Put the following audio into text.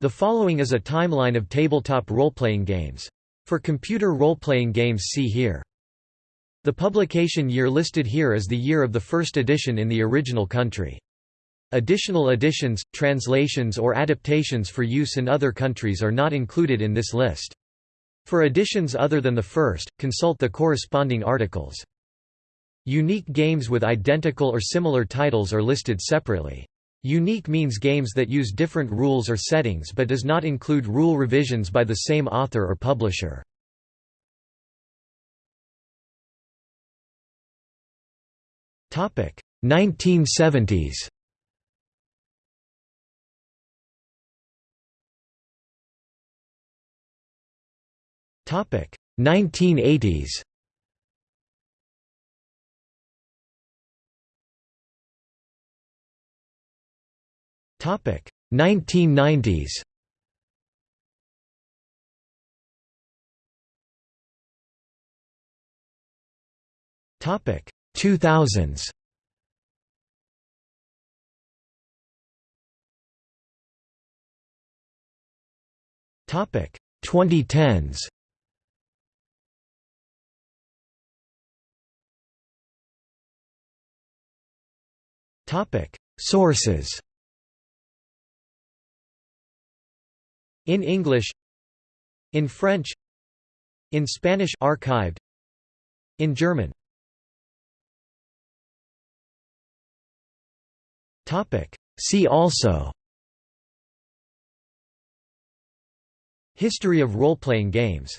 The following is a timeline of tabletop role-playing games. For computer role-playing games see here. The publication year listed here is the year of the first edition in the original country. Additional editions, translations or adaptations for use in other countries are not included in this list. For editions other than the first, consult the corresponding articles. Unique games with identical or similar titles are listed separately. Unique means games that use different rules or settings but does not include rule revisions by the same author or publisher. Topic 1970s. Topic 1980s. 1990s. Topic 2000s. Topic 2010s. Topic Sources In English In French In Spanish archived In German. Topic. See also History of role-playing games